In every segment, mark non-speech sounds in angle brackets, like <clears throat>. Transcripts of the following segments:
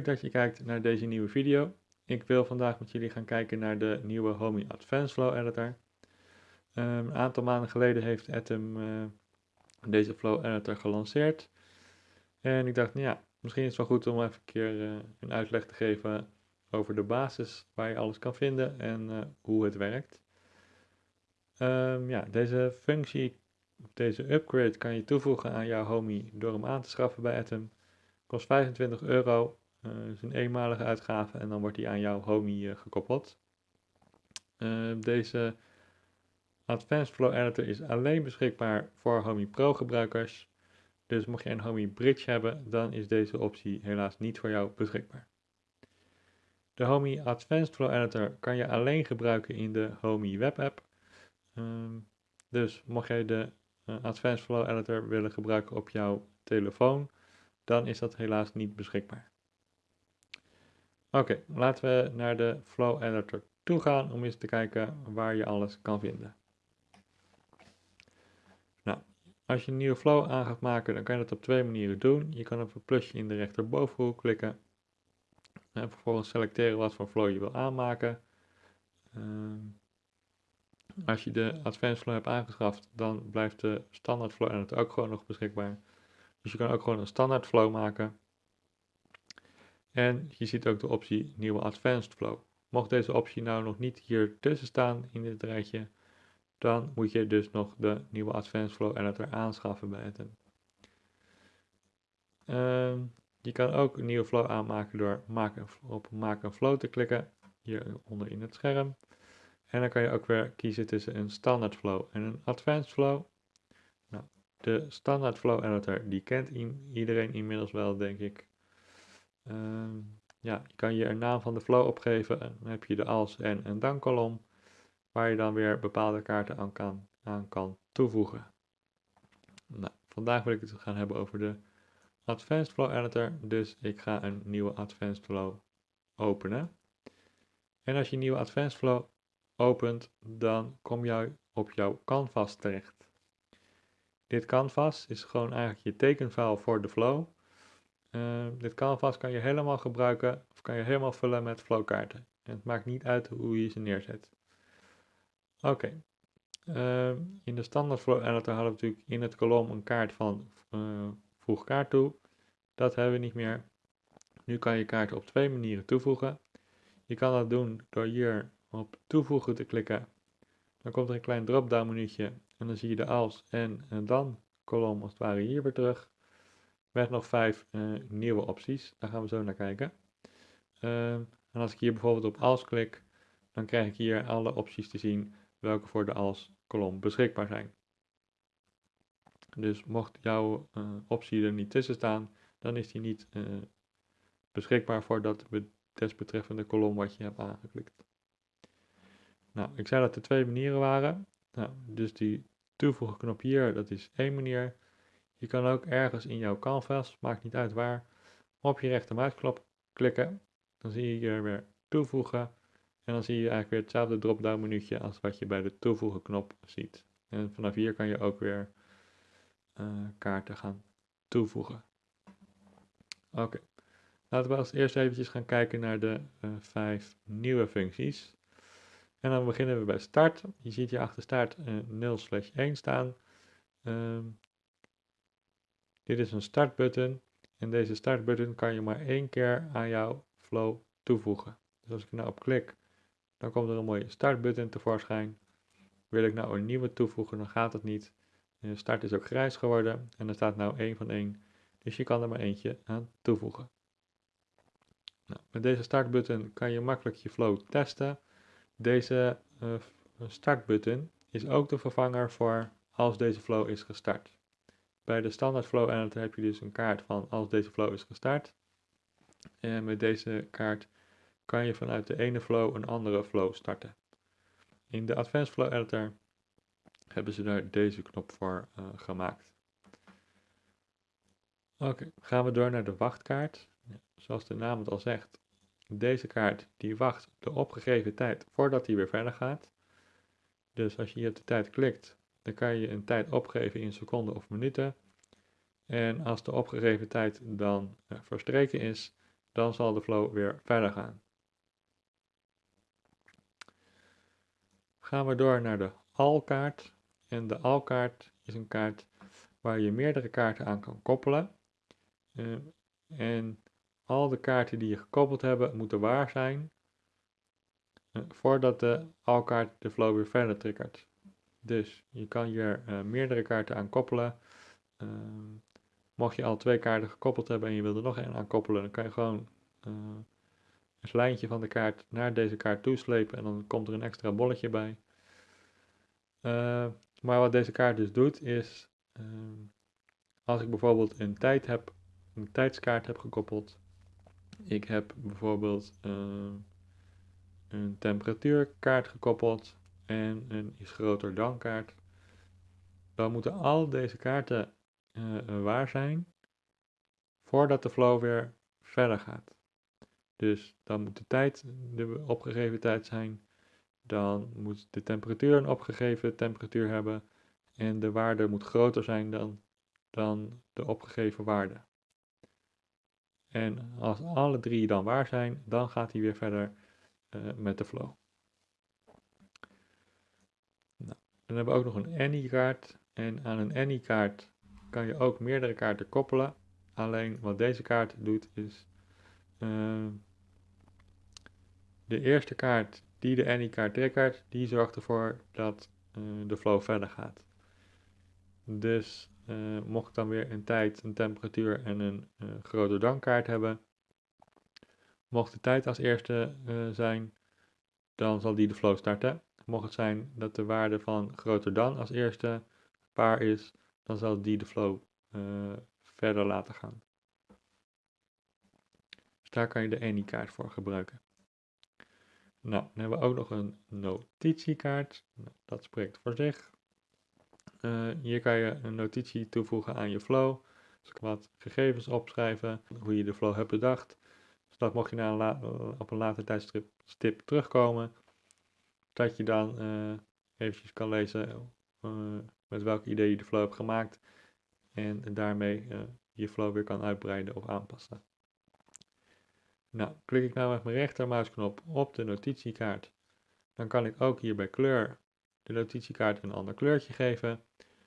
Dat je kijkt naar deze nieuwe video. Ik wil vandaag met jullie gaan kijken naar de nieuwe Homey Advanced Flow Editor. Um, een aantal maanden geleden heeft Atom uh, deze Flow Editor gelanceerd. En ik dacht, nou ja, misschien is het wel goed om even een keer uh, een uitleg te geven over de basis waar je alles kan vinden en uh, hoe het werkt. Um, ja, deze functie, deze upgrade kan je toevoegen aan jouw Homey door hem aan te schaffen bij Atom. Kost 25 euro, is een eenmalige uitgave en dan wordt die aan jouw Homey uh, gekoppeld. Uh, deze Advanced Flow Editor is alleen beschikbaar voor Homey Pro gebruikers. Dus mocht je een Homey Bridge hebben, dan is deze optie helaas niet voor jou beschikbaar. De Homey Advanced Flow Editor kan je alleen gebruiken in de Homey Web App. Um, dus mocht jij de Advanced Flow Editor willen gebruiken op jouw telefoon, dan is dat helaas niet beschikbaar. Oké, laten we naar de Flow Editor toe gaan om eens te kijken waar je alles kan vinden. Nou, als je een nieuwe flow aan gaat maken, dan kan je dat op twee manieren doen. Je kan op het plusje in de rechterbovenhoek klikken en vervolgens selecteren wat voor flow je wil aanmaken. Uh, als je de Advanced Flow hebt aangeschaft, dan blijft de standaard flow editor ook gewoon nog beschikbaar. Dus je kan ook gewoon een standaard flow maken. En je ziet ook de optie nieuwe Advanced Flow. Mocht deze optie nou nog niet hier tussen staan in dit rijtje, dan moet je dus nog de nieuwe Advanced Flow Editor aanschaffen bij het. Uh, je kan ook een nieuwe flow aanmaken door op Maak een Flow te klikken, hier onder in het scherm. En dan kan je ook weer kiezen tussen een standaard flow en een advanced flow. Nou, de standaard flow editor, die kent iedereen inmiddels wel, denk ik. Uh, ja, je kan hier een naam van de flow opgeven. En dan heb je de als en een dan kolom, waar je dan weer bepaalde kaarten aan kan, aan kan toevoegen. Nou, vandaag wil ik het gaan hebben over de Advanced Flow Editor, dus ik ga een nieuwe Advanced Flow openen. En als je een nieuwe Advanced Flow opent, dan kom je op jouw canvas terecht. Dit canvas is gewoon eigenlijk je tekenfile voor de flow. Uh, dit canvas kan je helemaal gebruiken of kan je helemaal vullen met flowkaarten. En het maakt niet uit hoe je ze neerzet. Oké, uh, in de standaard flow editor hadden we natuurlijk in het kolom een kaart van uh, voeg kaart toe. Dat hebben we niet meer. Nu kan je kaarten op twee manieren toevoegen. Je kan dat doen door hier op toevoegen te klikken. Dan komt er een klein drop-down menuutje en dan zie je de als en, en dan kolom als het ware hier weer terug. Met nog vijf uh, nieuwe opties, daar gaan we zo naar kijken. Uh, en als ik hier bijvoorbeeld op als klik, dan krijg ik hier alle opties te zien welke voor de als kolom beschikbaar zijn. Dus mocht jouw uh, optie er niet tussen staan, dan is die niet beschikbaar voor dat desbetreffende kolom wat je hebt aangeklikt. Nou, ik zei dat er twee manieren waren. Nou, dus die toevoegen knop hier, dat is één manier. Je kan ook ergens in jouw canvas, maakt niet uit waar, op je rechtermuisknop klikken. Dan zie je hier weer toevoegen. En dan zie je eigenlijk weer hetzelfde drop-down menuutje als wat je bij de toevoegen knop ziet. En vanaf hier kan je ook weer uh, kaarten gaan toevoegen. Oké, laten we als eerst eventjes gaan kijken naar de uh, vijf nieuwe functies. En dan beginnen we bij start. Je ziet hier achter start uh, 0 slash 1 staan. Um, dit is een startbutton. En deze startbutton kan je maar één keer aan jouw flow toevoegen. Dus als ik nou op klik, dan komt er een mooie startbutton tevoorschijn. Wil ik nou een nieuwe toevoegen, dan gaat het niet. De start is ook grijs geworden en er staat nou 1 van 1. Dus je kan er maar eentje aan toevoegen. Nou, met deze startbutton kan je makkelijk je flow testen. Deze uh, startbutton is ook de vervanger voor als deze flow is gestart. Bij de standaard flow editor heb je dus een kaart van als deze flow is gestart. En met deze kaart kan je vanuit de ene flow een andere flow starten. In de Advanced Flow Editor hebben ze daar deze knop voor uh, gemaakt. Oké, gaan we door naar de wachtkaart. Zoals de naam het al zegt, deze kaart die wacht de opgegeven tijd voordat hij weer verder gaat. Dus als je hier op de tijd klikt, dan kan je een tijd opgeven in seconden of minuten. En als de opgegeven tijd dan uh, verstreken is, dan zal de flow weer verder gaan. Gaan we door naar de al-kaart. En de al-kaart is een kaart waar je meerdere kaarten aan kan koppelen. Uh, en al de kaarten die je gekoppeld hebben moeten waar zijn uh, voordat de al-kaart de flow weer verder triggert. Dus je kan hier uh, meerdere kaarten aan koppelen. Ehm, mocht je al twee kaarten gekoppeld hebben en je wil er nog één aan koppelen, dan kan je gewoon een lijntje van de kaart naar deze kaart toeslepen en dan komt er een extra bolletje bij. maar wat deze kaart dus doet is Ehm, als ik bijvoorbeeld een tijd heb, een tijdskaart heb gekoppeld, ik heb bijvoorbeeld uh, een temperatuurkaart gekoppeld en een is groter dan kaart, dan moeten al deze kaarten uh, waar zijn voordat de flow weer verder gaat. Dus dan moet de tijd de opgegeven tijd zijn, dan moet de temperatuur een opgegeven temperatuur hebben en de waarde moet groter zijn dan, dan de opgegeven waarde. En als alle drie dan waar zijn, dan gaat hij weer verder uh, met de flow. Nou, dan hebben we ook nog een any-kaart. En aan een any-kaart kan je ook meerdere kaarten koppelen. Alleen wat deze kaart doet is... Uh, de eerste kaart die de any-kaart triggert, die zorgt ervoor dat uh, de flow verder gaat. Dus uh, mocht ik dan weer een tijd, een temperatuur en een grote dankkaart hebben, mocht de tijd als eerste zijn, dan zal die de flow starten. Mocht het zijn dat de waarde van groter dan als eerste paar is, dan zal die de flow verder laten gaan. Dus daar kan je de any-kaart voor gebruiken. Nou, dan hebben we ook nog een notitiekaart. Nou, dat spreekt voor zich. Uh, hier kan je een notitie toevoegen aan je flow. Dus wat gegevens opschrijven, hoe je de flow hebt bedacht. Zodat mocht je na op een later tijdstip terugkomen, dat je dan uh, eventjes kan lezen uh, met welk idee je de flow hebt gemaakt. En daarmee je flow weer kan uitbreiden of aanpassen. Nou, klik ik nou met mijn rechtermuisknop op de notitiekaart, dan kan ik ook hier bij kleur de notitiekaart een ander kleurtje geven.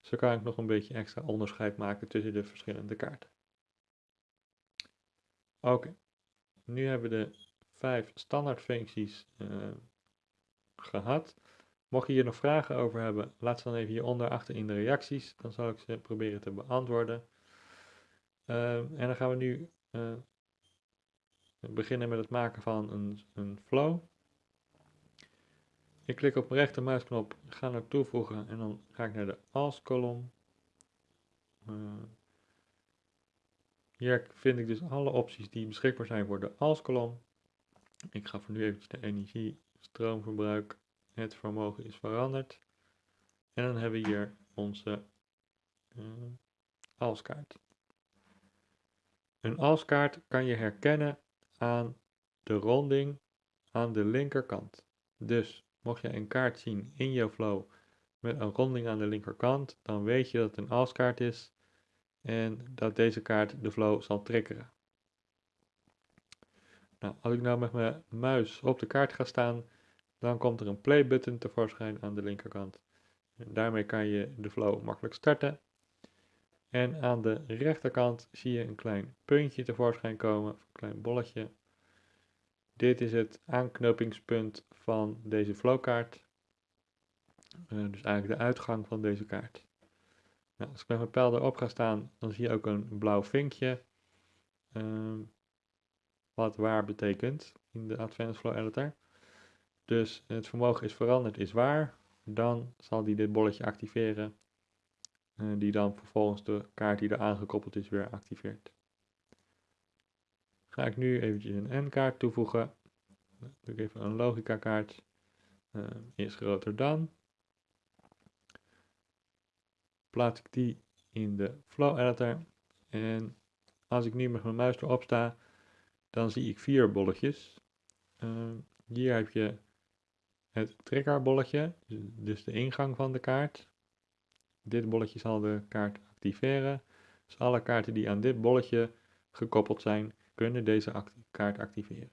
Zo kan ik nog een beetje extra onderscheid maken tussen de verschillende kaarten. Oké, nu hebben we de vijf standaardfuncties uh, gehad. Mocht je hier nog vragen over hebben, laat ze dan even hieronder achter in de reacties. Dan zal ik ze proberen te beantwoorden. Uh, en dan gaan we nu uh, beginnen met het maken van een, een flow. Ik klik op mijn rechtermuisknop, ga naar toevoegen en dan ga ik naar de als kolom. Uh, hier vind ik dus alle opties die beschikbaar zijn voor de als kolom. Ik ga voor nu eventjes de energie, stroomverbruik, het vermogen is veranderd. En dan hebben we hier onze uh, alskaart. Een alskaart kan je herkennen aan de ronding aan de linkerkant. Dus Mocht je een kaart zien in jouw flow met een ronding aan de linkerkant, dan weet je dat het een alskaart is en dat deze kaart de flow zal triggeren. Nou, als ik nou met mijn muis op de kaart ga staan, dan komt er een play button tevoorschijn aan de linkerkant. En daarmee kan je de flow makkelijk starten. En aan de rechterkant zie je een klein puntje tevoorschijn komen, een klein bolletje. Dit is het aanknopingspunt van deze flowkaart. Uh, dus eigenlijk de uitgang van deze kaart. Nou, als ik met mijn pijl erop ga staan, dan zie je ook een blauw vinkje. Uh, wat waar betekent in de Advanced Flow Editor. Dus het vermogen is veranderd, is waar. Dan zal die dit bolletje activeren. Uh, die dan vervolgens de kaart die er aangekoppeld is weer activeert. Ga ik nu eventjes een N-kaart toevoegen. Doe ik even een logica kaart. Is groter dan. Plaats ik die in de flow editor. En als ik nu met mijn muis erop sta, dan zie ik vier bolletjes. Uh, hier heb je het triggerbolletje, dus de ingang van de kaart. Dit bolletje zal de kaart activeren. Dus alle kaarten die aan dit bolletje gekoppeld zijn, kunnen deze kaart activeren.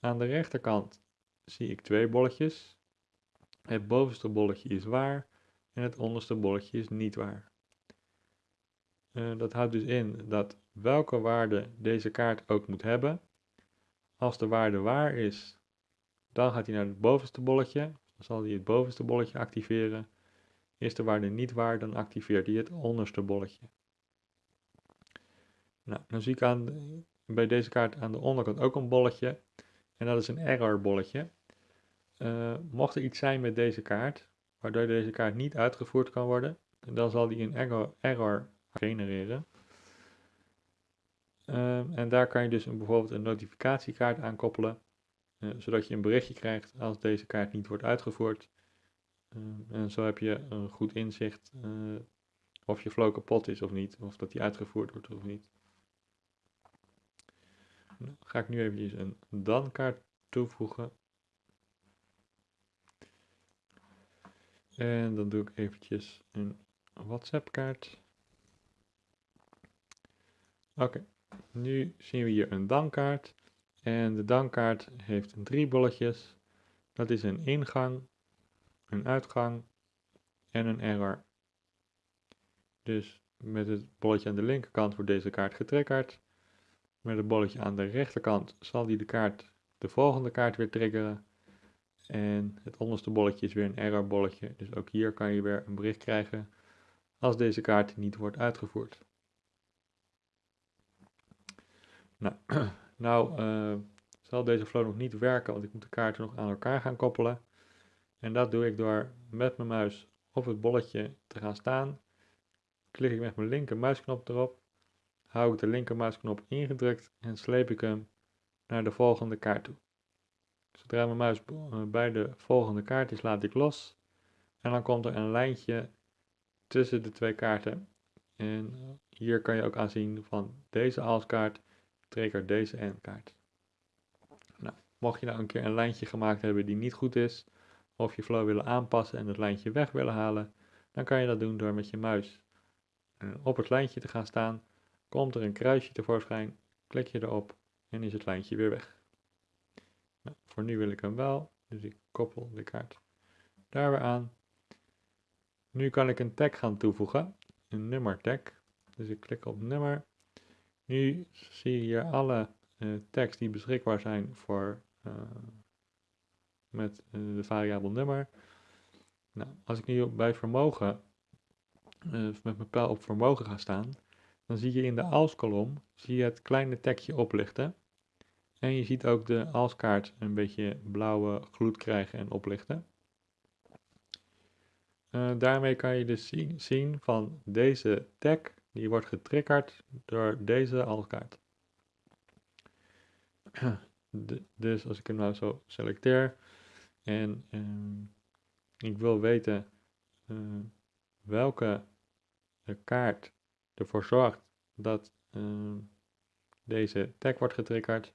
Aan de rechterkant zie ik twee bolletjes. Het bovenste bolletje is waar en het onderste bolletje is niet waar. Uh, dat houdt dus in dat welke waarde deze kaart ook moet hebben, als de waarde waar is, dan gaat hij naar het bovenste bolletje, dan zal hij het bovenste bolletje activeren. Is de waarde niet waar, dan activeert hij het onderste bolletje. Nou, dan zie ik aan, bij deze kaart aan de onderkant ook een bolletje. En dat is een error bolletje. Uh, mocht er iets zijn met deze kaart, waardoor deze kaart niet uitgevoerd kan worden, dan zal die een error genereren. Uh, en daar kan je dus een, bijvoorbeeld een notificatiekaart aan koppelen, uh, zodat je een berichtje krijgt als deze kaart niet wordt uitgevoerd. en zo heb je een goed inzicht of je flow kapot is of niet, of dat die uitgevoerd wordt of niet. Dan ga ik nu even een dan-kaart toevoegen. En dan doe ik eventjes een WhatsApp-kaart. Oké, nu zien we hier een dan-kaart. En de dan-kaart heeft drie bolletjes. Dat is een ingang, een uitgang en een error. Dus met het bolletje aan de linkerkant wordt deze kaart getriggerd. Met het bolletje aan de rechterkant zal die de kaart, de volgende kaart weer triggeren. En het onderste bolletje is weer een error bolletje. Dus ook hier kan je weer een bericht krijgen als deze kaart niet wordt uitgevoerd. Nou, <clears throat> nou uh, zal deze flow nog niet werken, want ik moet de kaarten nog aan elkaar gaan koppelen. En dat doe ik door met mijn muis op het bolletje te gaan staan. Klik ik met mijn linker muisknop erop hou ik de linkermuisknop ingedrukt en sleep ik hem naar de volgende kaart toe. Zodra mijn muis eh, bij de volgende kaart is, laat ik los. En dan komt er een lijntje tussen de twee kaarten. En hier kan je ook aanzien van deze als-kaart triggert deze en-kaart. Nou, mocht je nou een keer een lijntje gemaakt hebben die niet goed is, of je flow willen aanpassen en het lijntje weg willen halen, dan kan je dat doen door met je muis eh, op het lijntje te gaan staan komt er een kruisje tevoorschijn, klik je erop en is het lijntje weer weg. Nou, voor nu wil ik hem wel, dus ik koppel de kaart daar weer aan. Nu kan ik een tag gaan toevoegen, een nummer tag. Dus ik klik op nummer. Nu zie je hier alle uh, tags die beschikbaar zijn voor uh, met uh, de variabel nummer. Nou, als ik nu bij vermogen met mijn pijl op vermogen ga staan, dan zie je in de als-kolom zie je het kleine tekje oplichten. En je ziet ook de als-kaart een beetje blauwe gloed krijgen en oplichten. Daarmee kan je dus zien, zien, van deze tag, die wordt getriggerd door deze als-kaart. <clears throat> dus als ik hem nou zo selecteer en uh, ik wil weten uh, welke kaart ervoor zorgt dat uh, deze tag wordt getriggerd,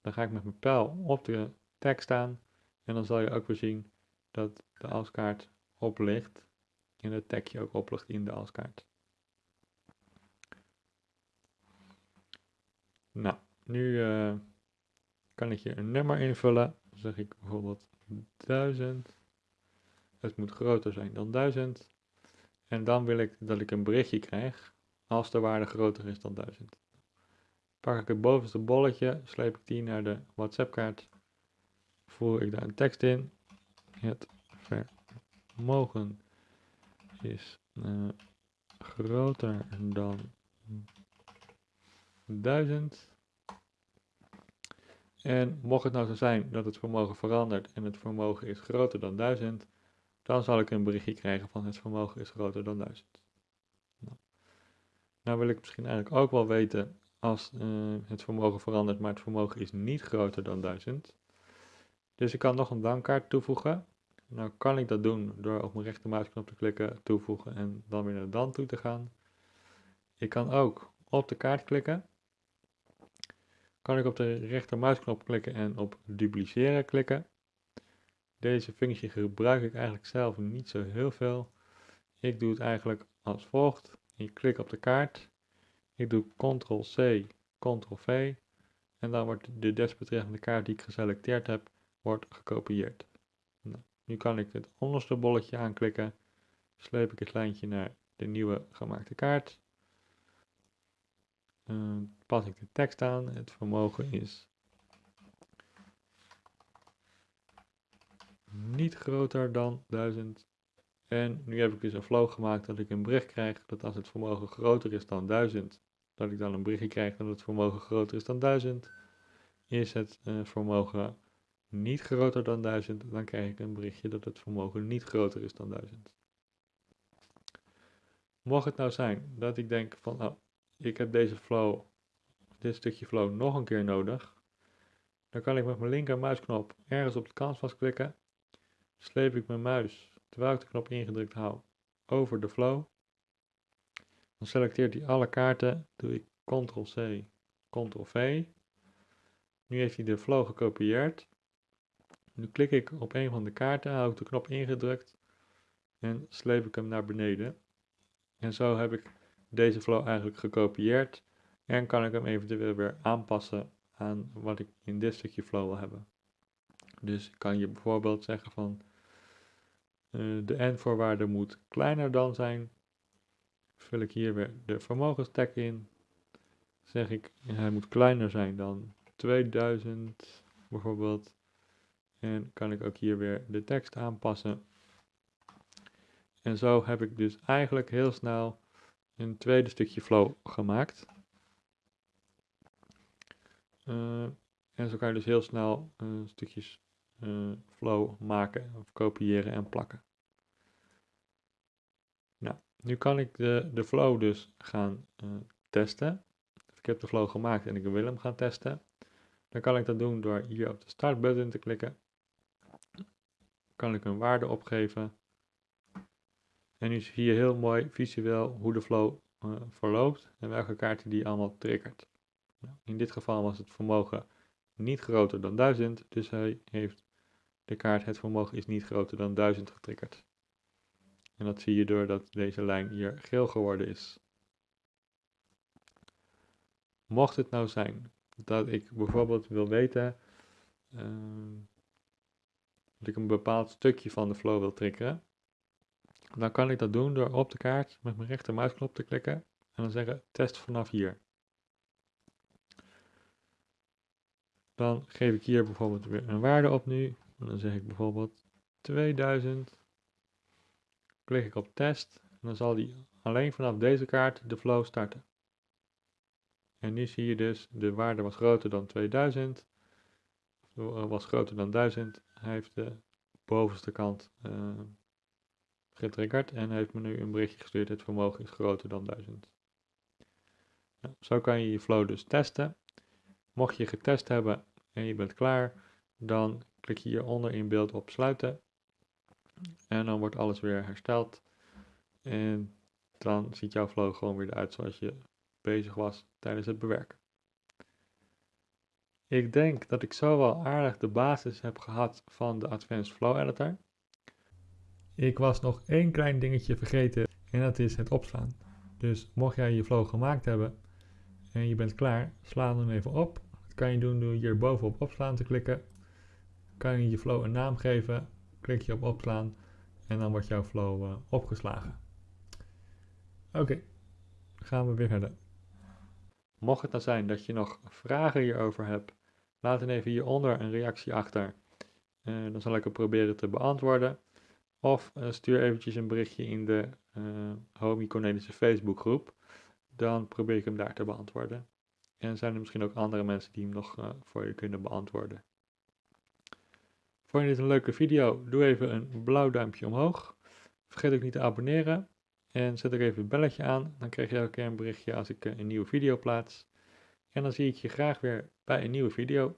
dan ga ik met mijn pijl op de tag staan en dan zal je ook weer zien dat de alskaart oplicht en het tagje ook oplicht in de alskaart. Nou, nu uh, kan ik hier een nummer invullen. Dan zeg ik bijvoorbeeld 1000. Het moet groter zijn dan 1000. En dan wil ik dat ik een berichtje krijg als de waarde groter is dan 1000. Pak ik het bovenste bolletje, sleep ik die naar de WhatsApp kaart, voer ik daar een tekst in. Het vermogen is uh, groter dan 1000. En mocht het nou zo zijn dat het vermogen verandert en het vermogen is groter dan 1000, dan zal ik een berichtje krijgen van het vermogen is groter dan 1000. Nou wil ik misschien eigenlijk ook wel weten als uh, het vermogen verandert, maar het vermogen is niet groter dan 1000. Dus ik kan nog een dankaart toevoegen. Nou kan ik dat doen door op mijn rechtermuisknop te klikken, toevoegen en dan weer naar dan toe te gaan. Ik kan ook op de kaart klikken. Kan ik op de rechtermuisknop klikken en op dupliceren klikken. Deze functie gebruik ik eigenlijk zelf niet zo heel veel. Ik doe het eigenlijk als volgt. Ik klik op de kaart. Ik doe Ctrl-C Ctrl-V en dan wordt de desbetreffende kaart die ik geselecteerd heb, wordt gekopieerd. Nou, nu kan ik het onderste bolletje aanklikken, sleep ik het lijntje naar de nieuwe gemaakte kaart. Uh, pas ik de tekst aan, het vermogen is niet groter dan 1000. En nu heb ik dus een flow gemaakt dat ik een bericht krijg dat als het vermogen groter is dan 1000, dat ik dan een berichtje krijg dat het vermogen groter is dan 1000. Is het uh, vermogen niet groter dan 1000, dan krijg ik een berichtje dat het vermogen niet groter is dan 1000. Mocht het nou zijn dat ik denk van, oh, ik heb deze flow, dit stukje flow nog een keer nodig, dan kan ik met mijn linker muisknop ergens op het canvas klikken, sleep ik mijn muis, terwijl ik de knop ingedrukt hou, over de flow. Dan selecteert hij alle kaarten, doe ik Ctrl-C, Ctrl-V. Nu heeft hij de flow gekopieerd. Nu klik ik op een van de kaarten, hou ik de knop ingedrukt en sleep ik hem naar beneden. En zo heb ik deze flow eigenlijk gekopieerd en kan ik hem eventueel weer aanpassen aan wat ik in dit stukje flow wil hebben. Dus kan je bijvoorbeeld zeggen van uh, de n-voorwaarde moet kleiner dan zijn. Vul ik hier weer de vermogenstek in. Zeg ik hij moet kleiner zijn dan 2000 bijvoorbeeld. En kan ik ook hier weer de tekst aanpassen. En zo heb ik dus eigenlijk heel snel een tweede stukje flow gemaakt. Uh, en zo kan je dus heel snel uh, stukjes uh, flow maken of kopiëren en plakken. Nou, nu kan ik de, de flow dus gaan testen. Ik heb de flow gemaakt en ik wil hem gaan testen. Dan kan ik dat doen door hier op de start button te klikken. Kan ik een waarde opgeven. En nu zie je heel mooi visueel hoe de flow uh, verloopt en welke kaarten die allemaal triggert. In dit geval was het vermogen niet groter dan 1000, dus hij heeft de kaart het vermogen is niet groter dan 1000 getriggerd. En dat zie je doordat deze lijn hier geel geworden is. Mocht het nou zijn dat ik bijvoorbeeld wil weten uh, dat ik een bepaald stukje van de flow wil triggeren, dan kan ik dat doen door op de kaart met mijn rechtermuisknop te klikken en dan zeggen test vanaf hier. Dan geef ik hier bijvoorbeeld weer een waarde op nu. En dan zeg ik bijvoorbeeld 2000. Klik ik op test. En dan zal die alleen vanaf deze kaart de flow starten. En nu zie je dus, de waarde was groter dan 2000. Was groter dan 1000. Hij heeft de bovenste kant uh, getriggerd en heeft me nu een berichtje gestuurd. Het vermogen is groter dan 1000. Nou, zo kan je je flow dus testen. Mocht je getest hebben en je bent klaar, dan klik je hieronder in beeld op sluiten. En dan wordt alles weer hersteld. En dan ziet jouw flow gewoon weer eruit zoals je bezig was tijdens het bewerken. Ik denk dat ik zo wel aardig de basis heb gehad van de Advanced Flow Editor. Ik was nog één klein dingetje vergeten en dat is het opslaan. Dus mocht jij je flow gemaakt hebben en je bent klaar, sla hem even op. Dat kan je doen door hier bovenop opslaan te klikken. Kan je je flow een naam geven, klik je op opslaan en dan wordt jouw flow uh, opgeslagen. Oké, gaan we weer verder. Mocht het nou zijn dat je nog vragen hierover hebt, laat dan even hieronder een reactie achter. Uh, dan zal ik het proberen te beantwoorden. Of uh, stuur eventjes een berichtje in de uh, Homie Facebookgroep. Dan probeer ik hem daar te beantwoorden. En zijn er misschien ook andere mensen die hem nog uh, voor je kunnen beantwoorden. Vond je dit een leuke video? Doe even een blauw duimpje omhoog. Vergeet ook niet te abonneren. En zet ook even het belletje aan. Dan krijg je elke keer een berichtje als ik een nieuwe video plaats. En dan zie ik je graag weer bij een nieuwe video.